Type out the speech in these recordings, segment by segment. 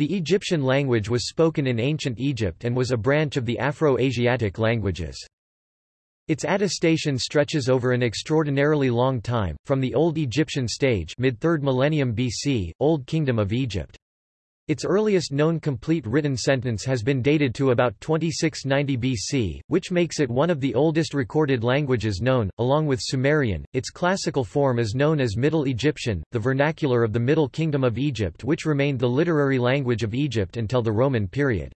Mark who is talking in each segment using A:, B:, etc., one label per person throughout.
A: The Egyptian language was spoken in ancient Egypt and was a branch of the Afro-Asiatic languages. Its attestation stretches over an extraordinarily long time, from the Old Egyptian stage mid-3rd millennium BC, Old Kingdom of Egypt. Its earliest known complete written sentence has been dated to about 2690 BC, which makes it one of the oldest recorded languages known, along with Sumerian. Its classical form is known as Middle Egyptian, the vernacular of the Middle Kingdom of Egypt which remained the literary language of Egypt until the Roman period.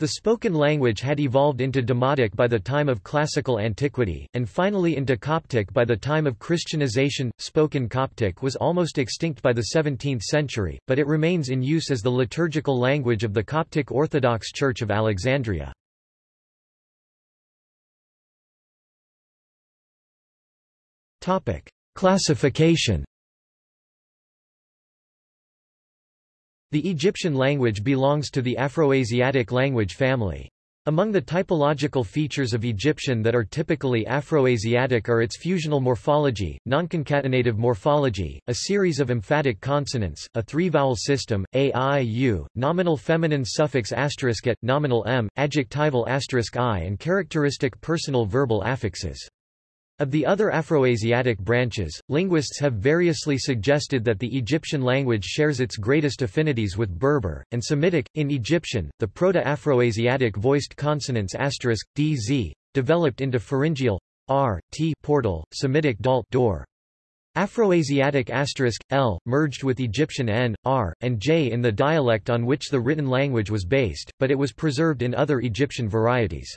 A: The spoken language had evolved into Demotic by the time of classical antiquity, and finally into Coptic by the time of Christianization. Spoken Coptic was almost extinct by the 17th century, but it remains in use as the liturgical language of the Coptic Orthodox Church of Alexandria. Classification The Egyptian language belongs to the Afroasiatic language family. Among the typological features of Egyptian that are typically Afroasiatic are its fusional morphology, nonconcatenative morphology, a series of emphatic consonants, a three-vowel system, a, i, u, nominal feminine suffix asterisk at, nominal m, adjectival asterisk i and characteristic personal verbal affixes. Of the other Afroasiatic branches, linguists have variously suggested that the Egyptian language shares its greatest affinities with Berber, and Semitic. In Egyptian, the Proto-Afroasiatic voiced consonants asterisk, d, z, developed into pharyngeal r, t portal, Semitic dal, door. Afroasiatic asterisk, l, merged with Egyptian n, r, and j in the dialect on which the written language was based, but it was preserved in other Egyptian varieties.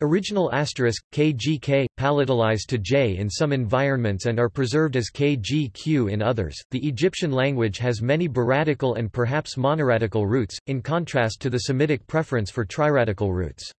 A: Original asterisk, kgk, palatalized to j in some environments and are preserved as kgq in others. The Egyptian language has many biradical and perhaps monoradical roots, in contrast to the Semitic preference for triradical roots.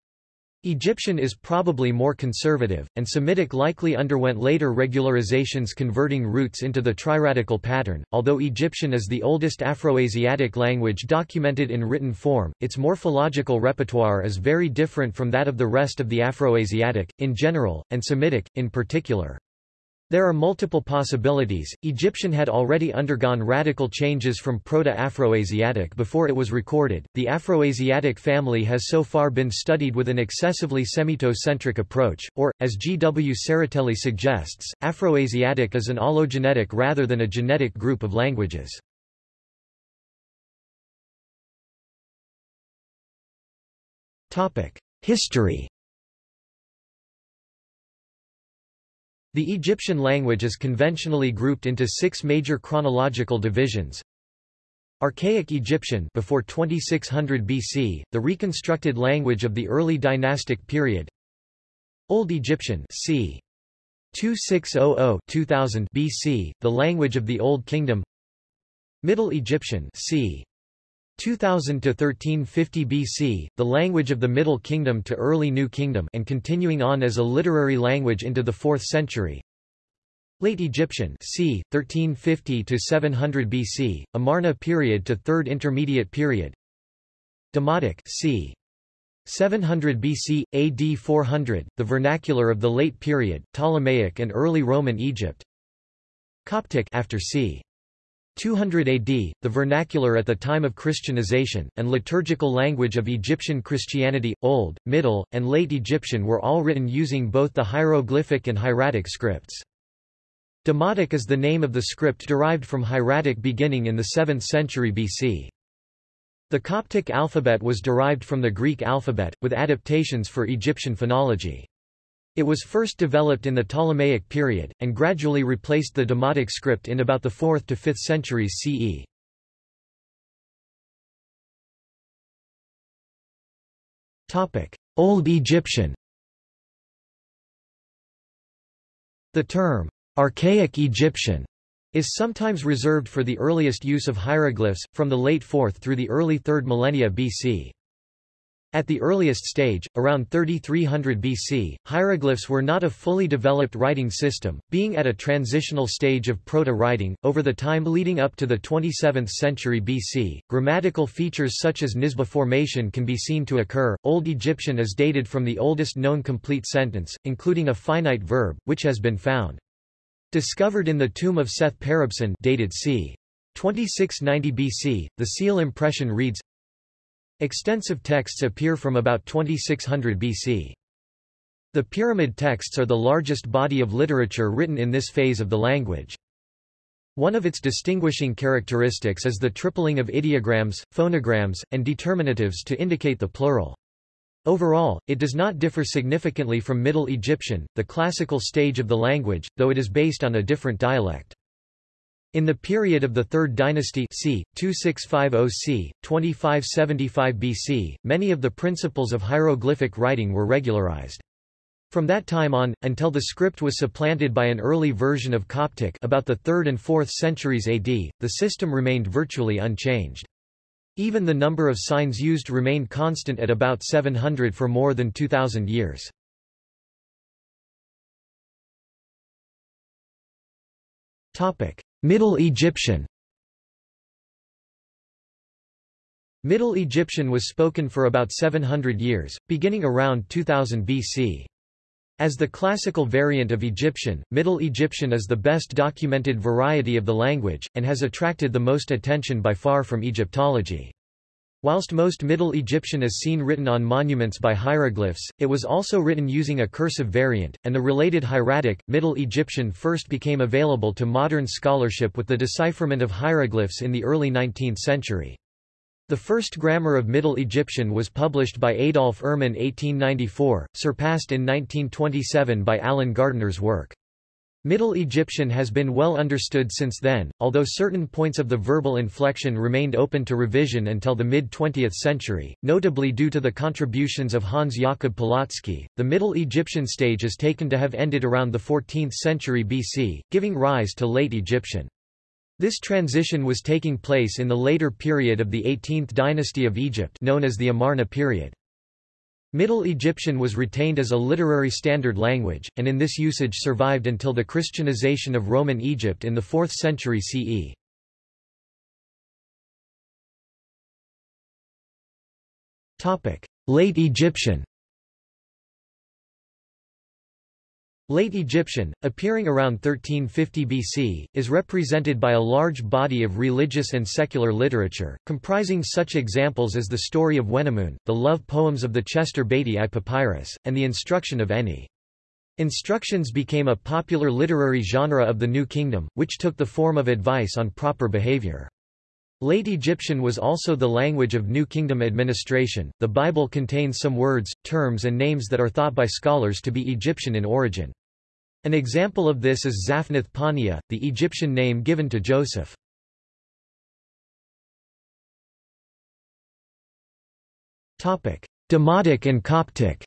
A: Egyptian is probably more conservative, and Semitic likely underwent later regularizations converting roots into the triradical pattern. Although Egyptian is the oldest Afroasiatic language documented in written form, its morphological repertoire is very different from that of the rest of the Afroasiatic, in general, and Semitic, in particular. There are multiple possibilities. Egyptian had already undergone radical changes from Proto-Afroasiatic before it was recorded. The Afroasiatic family has so far been studied with an excessively Semito-centric approach, or, as G. W. Tsereteli suggests, Afroasiatic is an allogenetic rather than a genetic group of languages. History The Egyptian language is conventionally grouped into six major chronological divisions. Archaic Egyptian before 2600 BC, the reconstructed language of the early dynastic period. Old Egyptian c. 2600-2000 BC, the language of the Old Kingdom. Middle Egyptian c. 2000 to 1350 BC, the language of the Middle Kingdom to early New Kingdom and continuing on as a literary language into the 4th century. Late Egyptian c. 1350 to 700 BC, Amarna period to 3rd Intermediate period. Demotic c. 700 BC, AD 400, the vernacular of the late period, Ptolemaic and early Roman Egypt. Coptic after c. 200 AD, the vernacular at the time of Christianization, and liturgical language of Egyptian Christianity, Old, Middle, and Late Egyptian were all written using both the hieroglyphic and hieratic scripts. Demotic is the name of the script derived from hieratic beginning in the 7th century BC. The Coptic alphabet was derived from the Greek alphabet, with adaptations for Egyptian phonology. It was first developed in the Ptolemaic period, and gradually replaced the Demotic script in about the 4th to 5th centuries CE. Old Egyptian The term, archaic Egyptian, is sometimes reserved for the earliest use of hieroglyphs, from the late 4th through the early 3rd millennia BC. At the earliest stage, around 3300 BC, hieroglyphs were not a fully developed writing system, being at a transitional stage of proto-writing. Over the time leading up to the 27th century BC, grammatical features such as nisba formation can be seen to occur. Old Egyptian is dated from the oldest known complete sentence, including a finite verb, which has been found. Discovered in the tomb of Seth Peribsen dated c. 2690 BC, the seal impression reads Extensive texts appear from about 2600 BC. The pyramid texts are the largest body of literature written in this phase of the language. One of its distinguishing characteristics is the tripling of ideograms, phonograms, and determinatives to indicate the plural. Overall, it does not differ significantly from Middle Egyptian, the classical stage of the language, though it is based on a different dialect. In the period of the Third Dynasty c. 2650 c. 2575 BC, many of the principles of hieroglyphic writing were regularized. From that time on, until the script was supplanted by an early version of Coptic about the 3rd and 4th centuries AD, the system remained virtually unchanged. Even the number of signs used remained constant at about 700 for more than 2,000 years. Middle Egyptian Middle Egyptian was spoken for about 700 years, beginning around 2000 BC. As the classical variant of Egyptian, Middle Egyptian is the best documented variety of the language, and has attracted the most attention by far from Egyptology. Whilst most Middle Egyptian is seen written on monuments by hieroglyphs, it was also written using a cursive variant, and the related hieratic, Middle Egyptian first became available to modern scholarship with the decipherment of hieroglyphs in the early 19th century. The first grammar of Middle Egyptian was published by Adolf Erman 1894, surpassed in 1927 by Alan Gardiner's work. Middle Egyptian has been well understood since then, although certain points of the verbal inflection remained open to revision until the mid-20th century, notably due to the contributions of Hans Jakob Polotsky. The Middle Egyptian stage is taken to have ended around the 14th century BC, giving rise to Late Egyptian. This transition was taking place in the later period of the 18th dynasty of Egypt known as the Amarna period. Middle Egyptian was retained as a literary standard language, and in this usage survived until the Christianization of Roman Egypt in the 4th century CE. Late Egyptian Late Egyptian, appearing around 1350 BC, is represented by a large body of religious and secular literature, comprising such examples as the story of Wenamun, the love poems of the Chester Beatty I Papyrus, and the instruction of Eni. Instructions became a popular literary genre of the New Kingdom, which took the form of advice on proper behavior. Late Egyptian was also the language of New Kingdom administration. The Bible contains some words, terms, and names that are thought by scholars to be Egyptian in origin. An example of this is Zaphnath Paaneah, the Egyptian name given to Joseph. Demotic and Coptic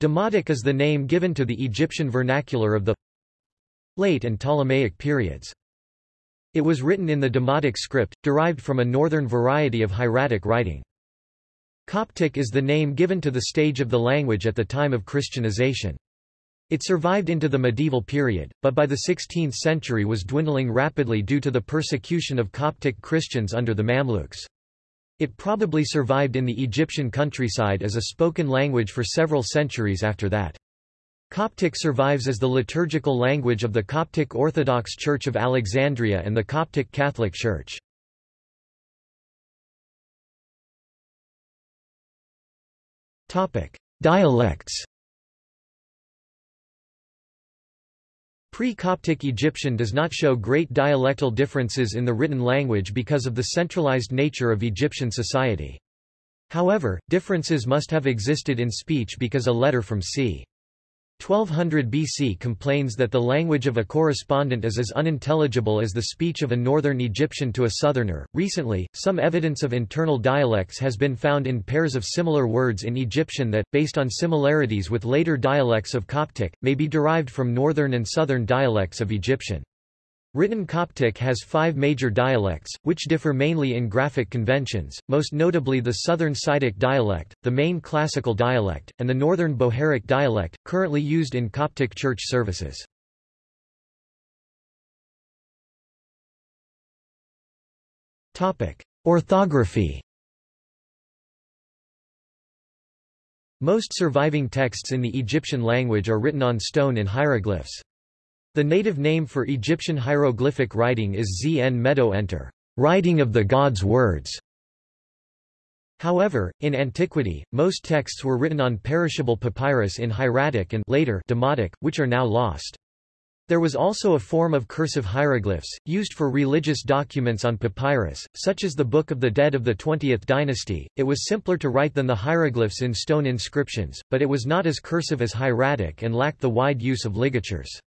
A: Demotic is the name given to the Egyptian vernacular of the late and Ptolemaic periods. It was written in the Demotic script, derived from a northern variety of hieratic writing. Coptic is the name given to the stage of the language at the time of Christianization. It survived into the medieval period, but by the 16th century was dwindling rapidly due to the persecution of Coptic Christians under the Mamluks. It probably survived in the Egyptian countryside as a spoken language for several centuries after that. Coptic survives as the liturgical language of the Coptic Orthodox Church of Alexandria and the Coptic Catholic Church. Topic: Dialects. Pre-Coptic Egyptian does not show great dialectal differences in the written language because of the centralized nature of Egyptian society. However, differences must have existed in speech because a letter from c. 1200 BC complains that the language of a correspondent is as unintelligible as the speech of a northern Egyptian to a southerner. Recently, some evidence of internal dialects has been found in pairs of similar words in Egyptian that, based on similarities with later dialects of Coptic, may be derived from northern and southern dialects of Egyptian. Written Coptic has five major dialects, which differ mainly in graphic conventions, most notably the Southern Sahidic dialect, the main classical dialect, and the Northern Bohairic dialect, currently used in Coptic church services. Orthography Most surviving texts in the Egyptian language are written on stone in hieroglyphs. The native name for Egyptian hieroglyphic writing is Zn Medo Enter, writing of the gods' words. However, in antiquity, most texts were written on perishable papyrus in hieratic and later demotic, which are now lost. There was also a form of cursive hieroglyphs, used for religious documents on papyrus, such as the Book of the Dead of the 20th dynasty. It was simpler to write than the hieroglyphs in stone inscriptions, but it was not as cursive as hieratic and lacked the wide use of ligatures.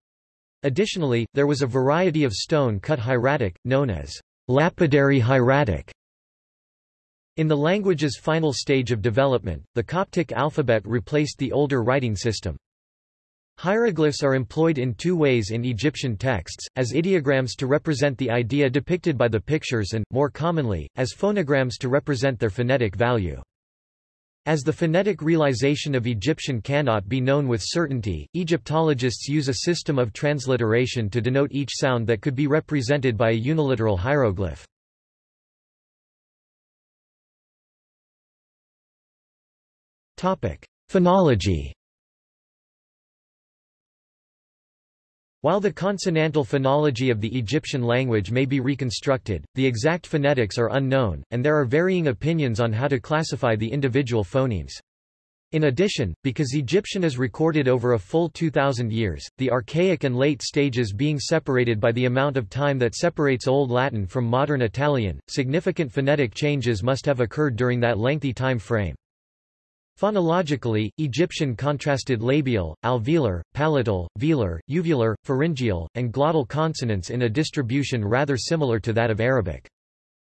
A: Additionally, there was a variety of stone-cut hieratic, known as lapidary hieratic. In the language's final stage of development, the Coptic alphabet replaced the older writing system. Hieroglyphs are employed in two ways in Egyptian texts, as ideograms to represent the idea depicted by the pictures and, more commonly, as phonograms to represent their phonetic value. As the phonetic realization of Egyptian cannot be known with certainty, Egyptologists use a system of transliteration to denote each sound that could be represented by a uniliteral hieroglyph. Phonology While the consonantal phonology of the Egyptian language may be reconstructed, the exact phonetics are unknown, and there are varying opinions on how to classify the individual phonemes. In addition, because Egyptian is recorded over a full 2,000 years, the archaic and late stages being separated by the amount of time that separates Old Latin from modern Italian, significant phonetic changes must have occurred during that lengthy time frame. Phonologically, Egyptian contrasted labial, alveolar, palatal, velar, uvular, pharyngeal, and glottal consonants in a distribution rather similar to that of Arabic.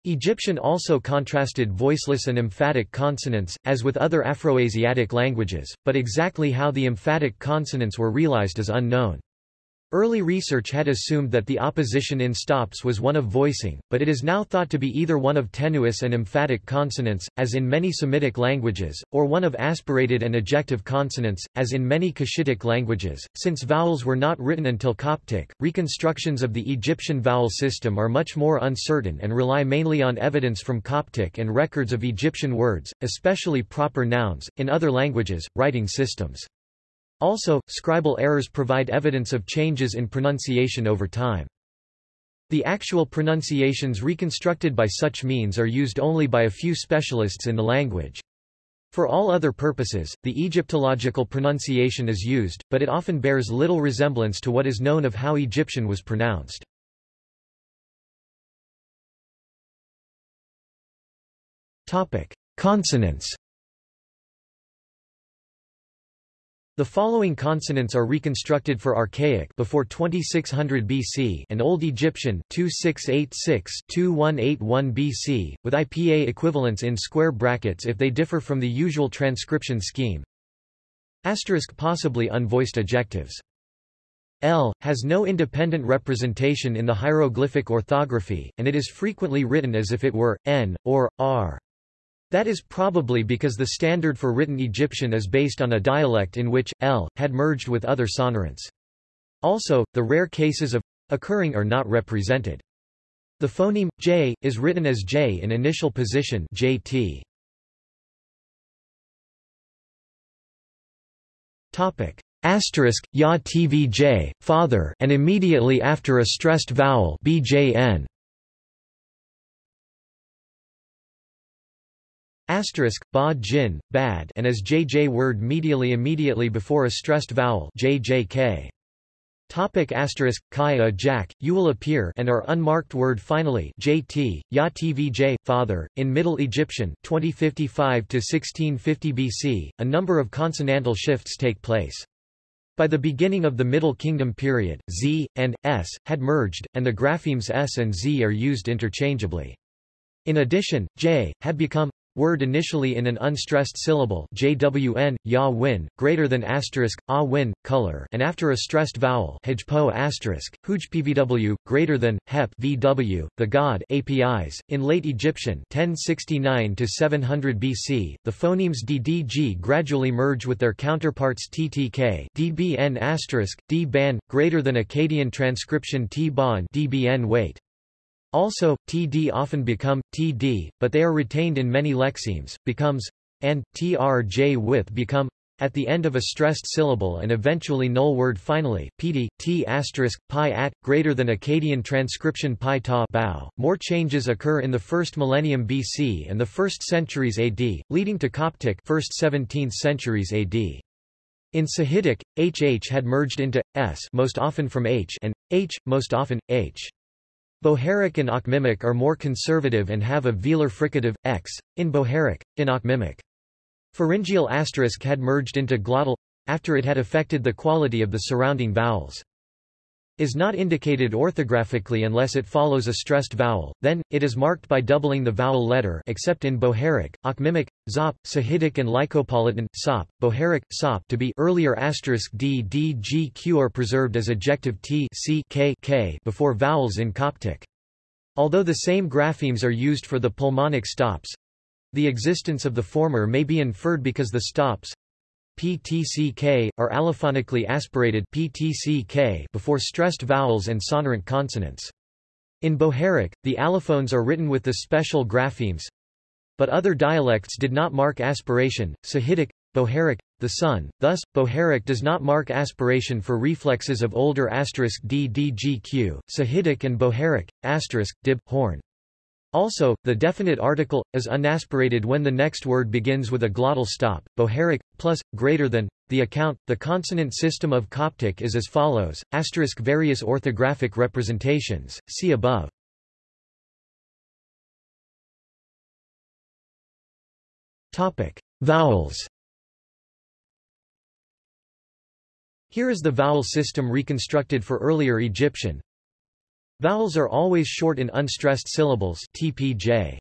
A: Egyptian also contrasted voiceless and emphatic consonants, as with other Afroasiatic languages, but exactly how the emphatic consonants were realized is unknown. Early research had assumed that the opposition in stops was one of voicing, but it is now thought to be either one of tenuis and emphatic consonants, as in many Semitic languages, or one of aspirated and ejective consonants, as in many Cushitic languages. Since vowels were not written until Coptic, reconstructions of the Egyptian vowel system are much more uncertain and rely mainly on evidence from Coptic and records of Egyptian words, especially proper nouns, in other languages, writing systems. Also, scribal errors provide evidence of changes in pronunciation over time. The actual pronunciations reconstructed by such means are used only by a few specialists in the language. For all other purposes, the Egyptological pronunciation is used, but it often bears little resemblance to what is known of how Egyptian was pronounced. Consonants The following consonants are reconstructed for Archaic before 2600 BC and Old Egyptian 2686-2181 BC, with IPA equivalents in square brackets if they differ from the usual transcription scheme. Asterisk possibly unvoiced ejectives. L has no independent representation in the hieroglyphic orthography, and it is frequently written as if it were n or r. That is probably because the standard for written Egyptian is based on a dialect in which, l, had merged with other sonorants. Also, the rare cases of occurring are not represented. The phoneme, j, is written as j in initial position jt. Topic. Asterisk, ya tvj, father and immediately after a stressed vowel bjn. Asterisk, ba jin, bad and as jj word medially immediately before a stressed vowel jjk. Topic asterisk, kai jack, you will appear and are unmarked word finally jt, ya tvj, father, in Middle Egyptian 2055–1650 BC, a number of consonantal shifts take place. By the beginning of the Middle Kingdom period, z, and, s, had merged, and the graphemes s and z are used interchangeably. In addition, j, had become word initially in an unstressed syllable jwn, ya win, greater than asterisk, a win, color and after a stressed vowel hajpo asterisk, hujpvw, greater than, hep vw, the god Apis. In late Egyptian 1069–700 BC, the phonemes ddg gradually merge with their counterparts ttk dbn asterisk, d-ban, greater than Akkadian transcription t-ban dbn weight. Also, td often become, td, but they are retained in many lexemes, becomes, and trj with become, at the end of a stressed syllable and eventually null word finally, pd, t asterisk, pi at, greater than Akkadian transcription pi ta bow. More changes occur in the first millennium BC and the first centuries AD, leading to Coptic first 17th centuries AD. In Sahidic, hh had merged into s most often from h and h, most often h. Bohairic and Akhmimic are more conservative and have a velar fricative, x, in Bohairic, in Akhmimic. Pharyngeal asterisk had merged into glottal after it had affected the quality of the surrounding vowels. Is not indicated orthographically unless it follows a stressed vowel, then, it is marked by doubling the vowel letter except in Bohairic, Akhmimic, Zop, Sahidic and Lycopolitan, Sop, Bohairic, Sop to be earlier asterisk d, d, g, q are preserved as adjective t c, k, k before vowels in Coptic. Although the same graphemes are used for the pulmonic stops, the existence of the former may be inferred because the stops ptck are allophonically aspirated ptck before stressed vowels and sonorant consonants. In Bohairic, the allophones are written with the special graphemes, but other dialects did not mark aspiration. Sahidic, Bohairic, the sun. Thus, Bohairic does not mark aspiration for reflexes of older asterisk d d g q. Sahidic and Bohairic, asterisk dib horn. Also, the definite article, is unaspirated when the next word begins with a glottal stop, Bohairic, plus, greater than. The account, the consonant system of Coptic is as follows, asterisk various orthographic representations, see above. Topic. Vowels Here is the vowel system reconstructed for earlier Egyptian, Vowels are always short in unstressed syllables TPJ.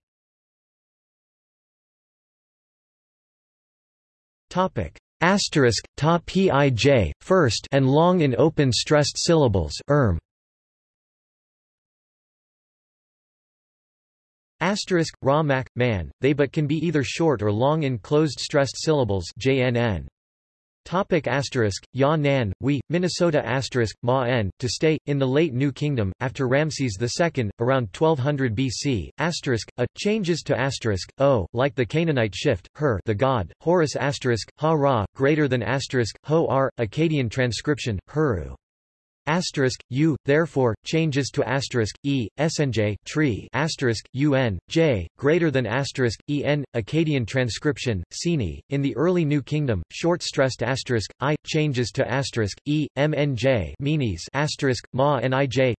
A: Topic asterisk ta pij first and long in open stressed syllables erm. Asterisk ra man they but can be either short or long in closed stressed syllables jnn. Topic asterisk, Ya Nan, we, Minnesota asterisk, Ma N, to stay, in the late New Kingdom, after Ramses II, around 1200 BC, asterisk, a, changes to asterisk, o, like the Canaanite shift, her the god, Horus asterisk, ha ra, greater than asterisk, ho r, Akkadian transcription, huru asterisk u therefore changes to asterisk e snj tree asterisk un j greater than asterisk en Akkadian transcription sini in the early New Kingdom short stressed asterisk i changes to asterisk e mnj meanies asterisk ma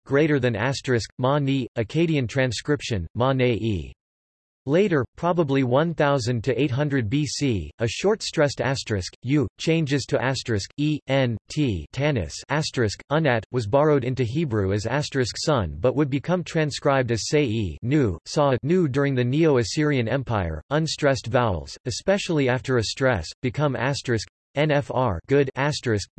A: greater than asterisk ma ni Akkadian transcription ma ne e Later, probably 1000 to 800 BC, a short stressed asterisk u changes to asterisk e n t tanis asterisk unat was borrowed into Hebrew as asterisk sun but would become transcribed as e nu saw nu during the Neo-Assyrian Empire. Unstressed vowels, especially after a stress, become asterisk NFR good asterisk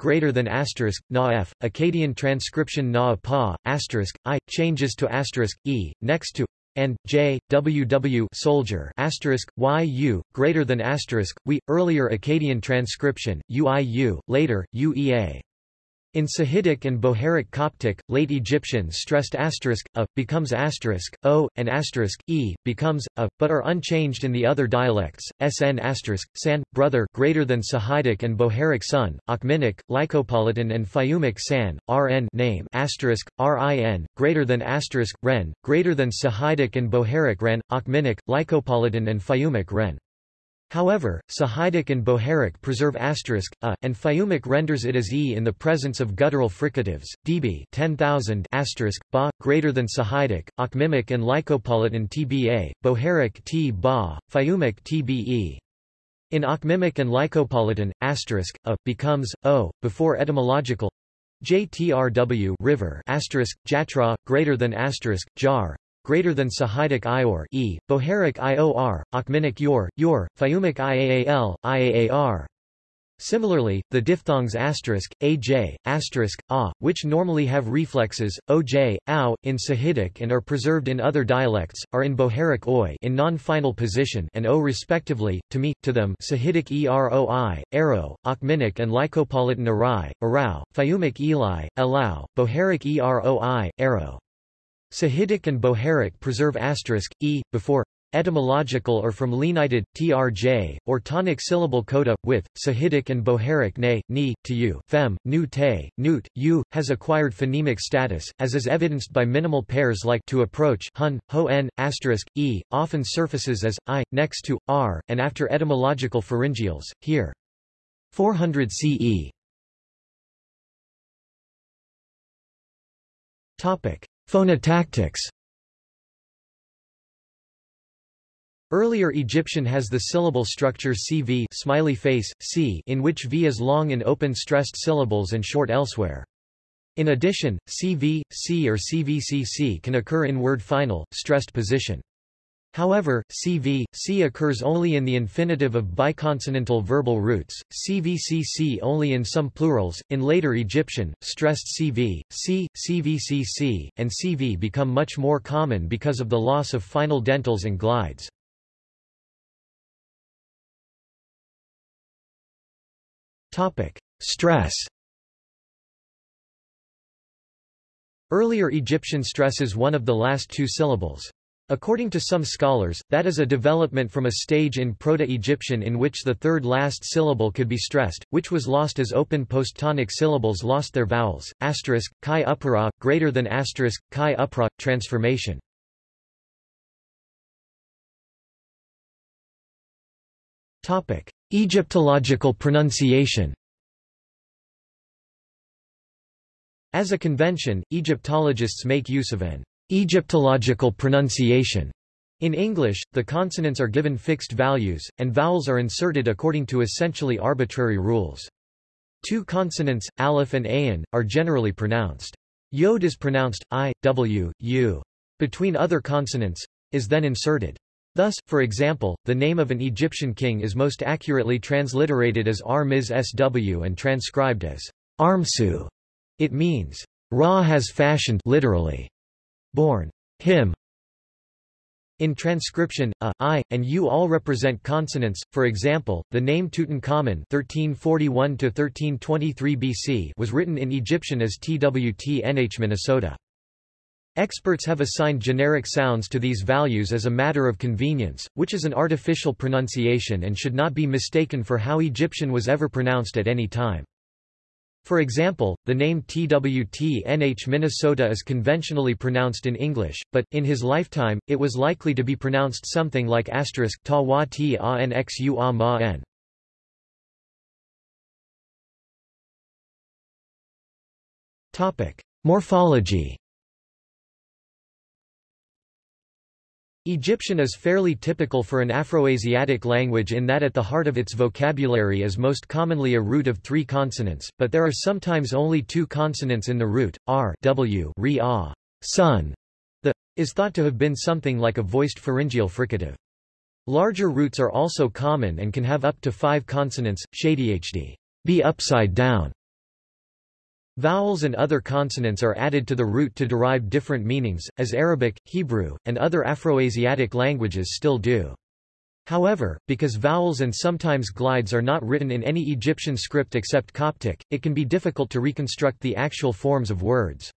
A: greater than asterisk na f Akkadian transcription na pa asterisk i changes to asterisk e next to and J W W soldier asterisk Y U greater than asterisk we earlier Akkadian transcription UIU later UEA in Sahidic and Bohairic Coptic, late Egyptian stressed asterisk a becomes asterisk o and asterisk e becomes a, but are unchanged in the other dialects. Sn asterisk san brother greater than Sahidic and Bohairic son, Akhmimic, Lycopolitan and Fayumic san rn name asterisk rin greater than asterisk ren greater than Sahidic and Bohairic ren, Akhmimic, Lycopolitan and Fayumic ren. However, Sahidic and Bohairic preserve asterisk a, and Fayumic renders it as e in the presence of guttural fricatives. db 10,000 asterisk ba greater than Sahidic, Akhmimic and Lycopolitan tba, Bohairic t ba, Fayumic tbe. In Akhmimic and Lycopolitan, asterisk a becomes o before etymological JTRW river asterisk jatra greater than asterisk jar greater than Sahidic Ior e, Bohairic Ior, Akhmimic Yor, Yor, Fayumic Iaal, Iaar. Similarly, the diphthongs asterisk, aj, asterisk, a, which normally have reflexes, oj, ow, in Sahidic and are preserved in other dialects, are in Bohairic oi in non-final position and o respectively, to me, to them Sahidic eroi, arrow, Akhmimic and Lycopolitan arai, arau, Fayumic eli, elau, Bohairic eroi, arrow. Sahidic and Bohairic preserve asterisk, e, before etymological or from lenited, trj, or tonic syllable coda, with, Sahidic and Bohairic ne, ni, tu, fem, nu te, nut, u, has acquired phonemic status, as is evidenced by minimal pairs like to approach hun, ho n, asterisk, e, often surfaces as, i, next to, r, and after etymological pharyngeals, here. 400 CE Topic: Phonotactics. Earlier Egyptian has the syllable structure CV smiley face, C in which V is long in open stressed syllables and short elsewhere. In addition, CV, C or CVCC can occur in word final, stressed position. However, CV, C occurs only in the infinitive of biconsonantal verbal roots, CVCC only in some plurals. In later Egyptian, stressed CV, C, CVCC, and CV become much more common because of the loss of final dentals and glides. Topic: Stress. Earlier Egyptian stresses one of the last two syllables. According to some scholars, that is a development from a stage in Proto-Egyptian in which the third last syllable could be stressed, which was lost as open post-tonic syllables lost their vowels. Asterisk, chi upera, greater than asterisk, chi upra, transformation. Egyptological pronunciation As a convention, Egyptologists make use of an Egyptological pronunciation. In English, the consonants are given fixed values, and vowels are inserted according to essentially arbitrary rules. Two consonants, aleph and ayin, are generally pronounced. Yod is pronounced, i, w, u. Between other consonants, is then inserted. Thus, for example, the name of an Egyptian king is most accurately transliterated as Armiz sw and transcribed as Armsu. It means, Ra has fashioned literally born him. In transcription, a, i, and u all represent consonants. For example, the name Tutankhamun (1341–1323 BC) was written in Egyptian as TWT-NH Minnesota. Experts have assigned generic sounds to these values as a matter of convenience, which is an artificial pronunciation and should not be mistaken for how Egyptian was ever pronounced at any time. For example, the name TWT-NH Minnesota is conventionally pronounced in English, but, in his lifetime, it was likely to be pronounced something like asterisk ta wa ti a n x u a ma n. Morphology Egyptian is fairly typical for an Afroasiatic language in that at the heart of its vocabulary is most commonly a root of three consonants, but there are sometimes only two consonants in the root, r w re -a. sun. The is thought to have been something like a voiced pharyngeal fricative. Larger roots are also common and can have up to five consonants, shadhd, be upside down, Vowels and other consonants are added to the root to derive different meanings, as Arabic, Hebrew, and other Afroasiatic languages still do. However, because vowels and sometimes glides are not written in any Egyptian script except Coptic, it can be difficult to reconstruct the actual forms of words.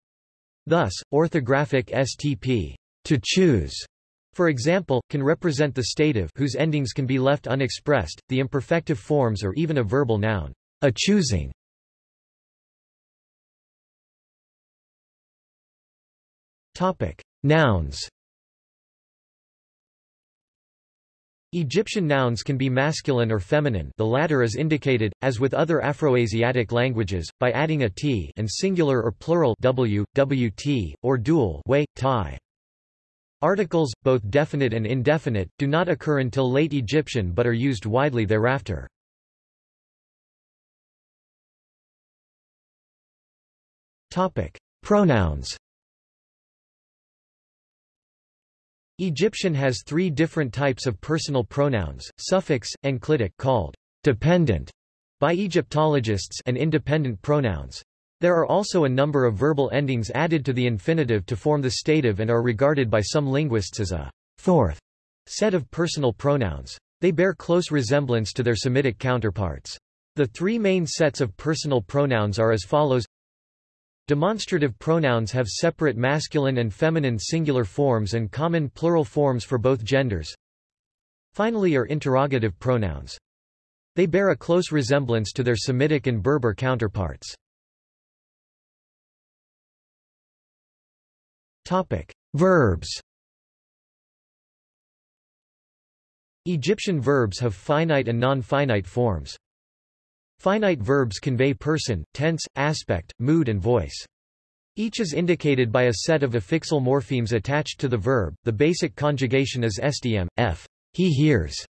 A: Thus, orthographic STP to choose, for example, can represent the stative whose endings can be left unexpressed, the imperfective forms or even a verbal noun, a choosing. Topic: Nouns. Egyptian nouns can be masculine or feminine the latter is indicated, as with other Afroasiatic languages, by adding a t and singular or plural w, wt, or dual way, tai. Articles, both definite and indefinite, do not occur until late Egyptian but are used widely thereafter. Pronouns Egyptian has three different types of personal pronouns, suffix, enclitic called dependent by Egyptologists and independent pronouns. There are also a number of verbal endings added to the infinitive to form the stative and are regarded by some linguists as a fourth set of personal pronouns. They bear close resemblance to their Semitic counterparts. The three main sets of personal pronouns are as follows Demonstrative pronouns have separate masculine and feminine singular forms and common plural forms for both genders. Finally are interrogative pronouns. They bear a close resemblance to their Semitic and Berber counterparts. Topic: Verbs. Egyptian verbs have finite and non-finite forms. Finite verbs convey person, tense, aspect, mood and voice. Each is indicated by a set of affixal morphemes attached to the verb. The basic conjugation is SDM, f. He hears.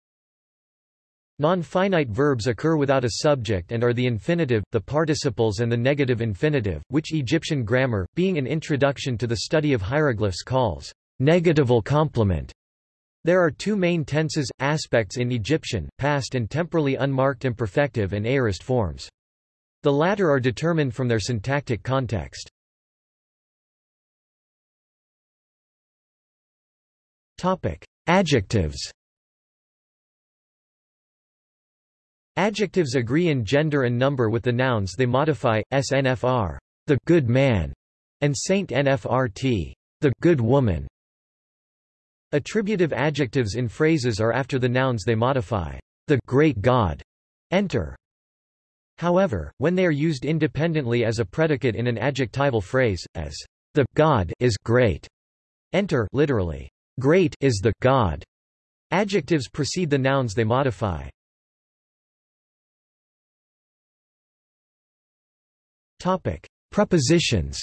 A: Non-finite verbs occur without a subject and are the infinitive, the participles and the negative infinitive, which Egyptian grammar, being an introduction to the study of hieroglyphs calls negatival complement. There are two main tenses, aspects in Egyptian, past and temporally unmarked imperfective and aorist forms. The latter are determined from their syntactic context. Adjectives Adjectives agree in gender and number with the nouns they modify, snfr, the good man, and saint nfrt, the good woman. Attributive adjectives in phrases are after the nouns they modify. The great God. Enter. However, when they are used independently as a predicate in an adjectival phrase, as the God is great, enter literally, great is the God. Adjectives precede the nouns they modify. Topic: Prepositions.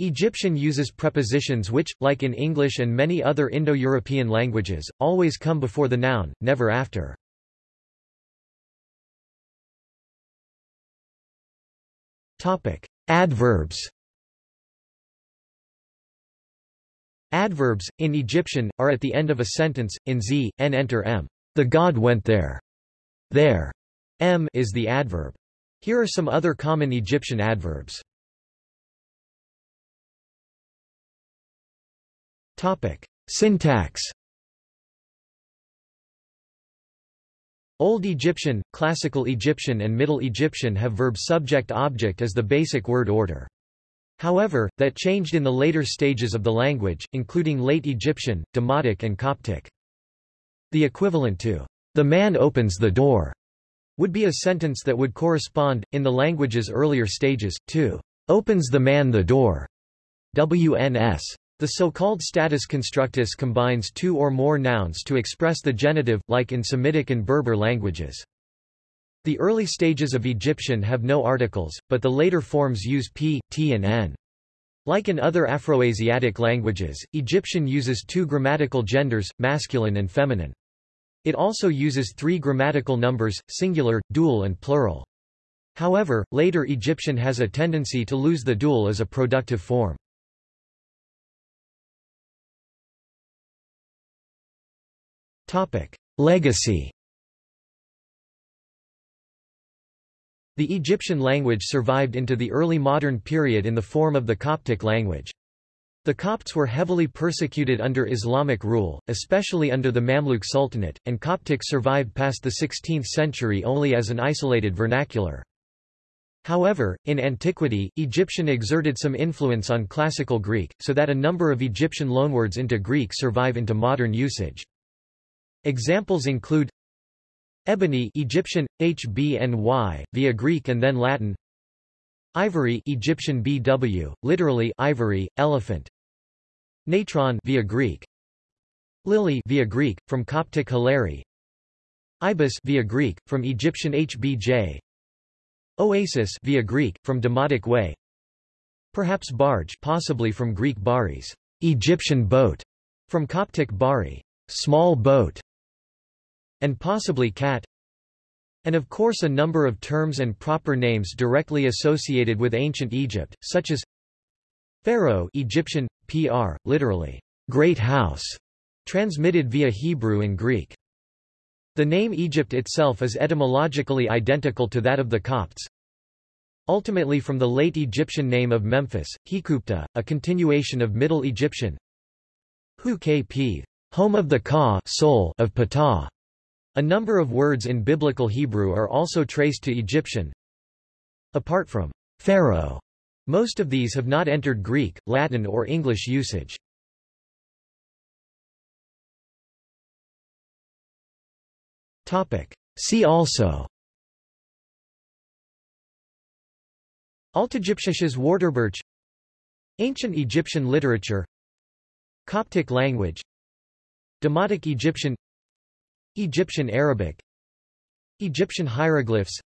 A: Egyptian uses prepositions which, like in English and many other Indo-European languages, always come before the noun, never after. Adverbs Adverbs, in Egyptian, are at the end of a sentence, in z, n enter m. The god went there. There. m is the adverb. Here are some other common Egyptian adverbs. Topic: Syntax. Old Egyptian, Classical Egyptian and Middle Egyptian have verb subject-object as the basic word order. However, that changed in the later stages of the language, including Late Egyptian, Demotic and Coptic. The equivalent to, the man opens the door, would be a sentence that would correspond, in the language's earlier stages, to, opens the man the door. WNS. The so-called status constructus combines two or more nouns to express the genitive, like in Semitic and Berber languages. The early stages of Egyptian have no articles, but the later forms use p, t and n. Like in other Afroasiatic languages, Egyptian uses two grammatical genders, masculine and feminine. It also uses three grammatical numbers, singular, dual and plural. However, later Egyptian has a tendency to lose the dual as a productive form. Legacy. The Egyptian language survived into the early modern period in the form of the Coptic language. The Copts were heavily persecuted under Islamic rule, especially under the Mamluk Sultanate, and Coptic survived past the 16th century only as an isolated vernacular. However, in antiquity, Egyptian exerted some influence on Classical Greek, so that a number of Egyptian loanwords into Greek survive into modern usage. Examples include Ebony Egyptian HBNY via Greek and then Latin. Ivory Egyptian BW literally ivory elephant. Natron via Greek. Lily via Greek from Coptic Hilary. Ibis via Greek from Egyptian HBJ Oasis via Greek from Demotic way. Perhaps barge possibly from Greek baris. Egyptian boat from Coptic bari. Small boat and possibly cat and of course a number of terms and proper names directly associated with ancient Egypt, such as Pharaoh Egyptian, pr, literally, great house, transmitted via Hebrew and Greek. The name Egypt itself is etymologically identical to that of the Copts, ultimately from the late Egyptian name of Memphis, Hekupta, a continuation of Middle Egyptian Hu home of the Ka soul of Ptah. A number of words in Biblical Hebrew are also traced to Egyptian. Apart from pharaoh, most of these have not entered Greek, Latin or English usage. See also Altegyptisches Wörterbuch Ancient Egyptian literature Coptic language Demotic Egyptian Egyptian Arabic Egyptian hieroglyphs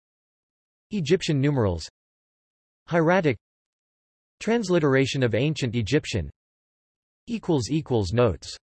A: Egyptian numerals Hieratic Transliteration of Ancient Egyptian Notes